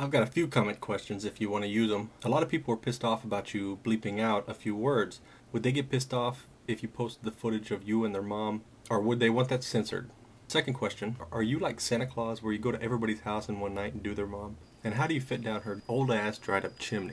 I've got a few comment questions if you want to use them. A lot of people are pissed off about you bleeping out a few words. Would they get pissed off if you posted the footage of you and their mom? Or would they want that censored? Second question, are you like Santa Claus where you go to everybody's house in one night and do their mom? And how do you fit down her old ass dried up chimney?